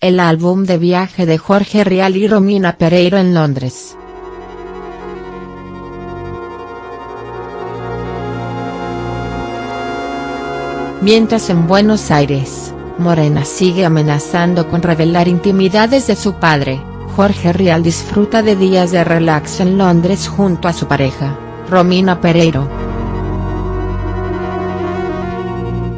el álbum de viaje de Jorge Rial y Romina Pereiro en Londres. Mientras en Buenos Aires, Morena sigue amenazando con revelar intimidades de su padre, Jorge Rial disfruta de días de relax en Londres junto a su pareja, Romina Pereiro.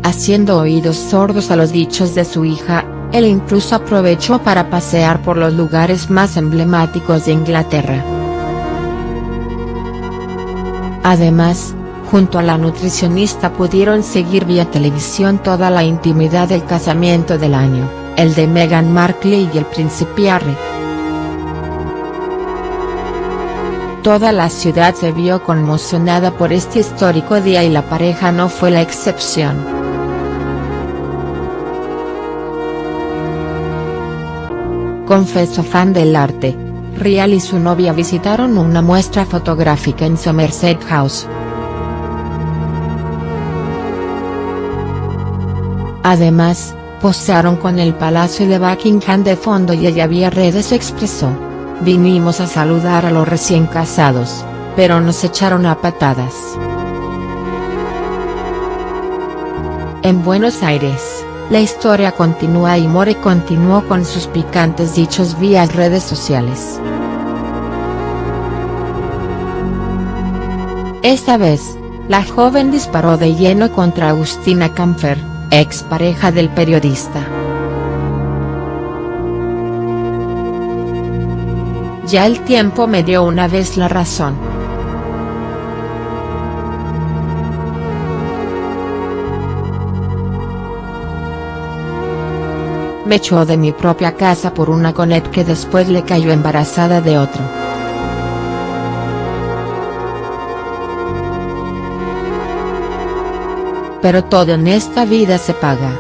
Haciendo oídos sordos a los dichos de su hija, él incluso aprovechó para pasear por los lugares más emblemáticos de Inglaterra. Además, junto a la nutricionista pudieron seguir vía televisión toda la intimidad del casamiento del año, el de Meghan Markle y el príncipe Harry. Toda la ciudad se vio conmocionada por este histórico día y la pareja no fue la excepción. Confeso fan del arte, Rial y su novia visitaron una muestra fotográfica en Somerset House. Además, posaron con el Palacio de Buckingham de fondo y ella vía redes expresó. Vinimos a saludar a los recién casados, pero nos echaron a patadas. En Buenos Aires, la historia continúa y More continuó con sus picantes dichos vía redes sociales. Esta vez, la joven disparó de lleno contra Agustina Camfer, ex pareja del periodista. Ya el tiempo me dio una vez la razón. Me echó de mi propia casa por una conet que después le cayó embarazada de otro. pero todo en esta vida se paga.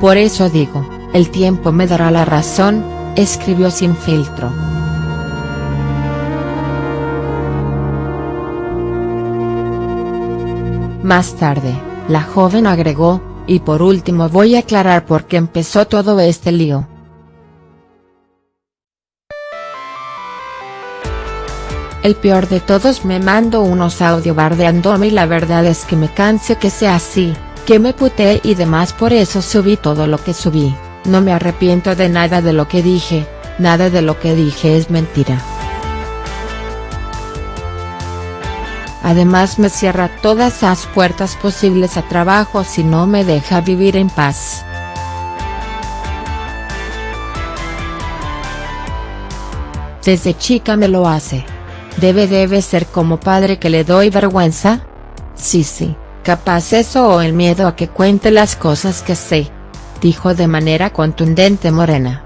Por eso digo, el tiempo me dará la razón, escribió sin filtro. Más tarde, la joven agregó, y por último voy a aclarar por qué empezó todo este lío. El peor de todos me mando unos audio bardeándome y la verdad es que me canse que sea así, que me puté y demás por eso subí todo lo que subí, no me arrepiento de nada de lo que dije, nada de lo que dije es mentira. Además me cierra todas las puertas posibles a trabajo si no me deja vivir en paz. Desde chica me lo hace. Debe debe ser como padre que le doy vergüenza. Sí sí, capaz eso o el miedo a que cuente las cosas que sé. Dijo de manera contundente Morena.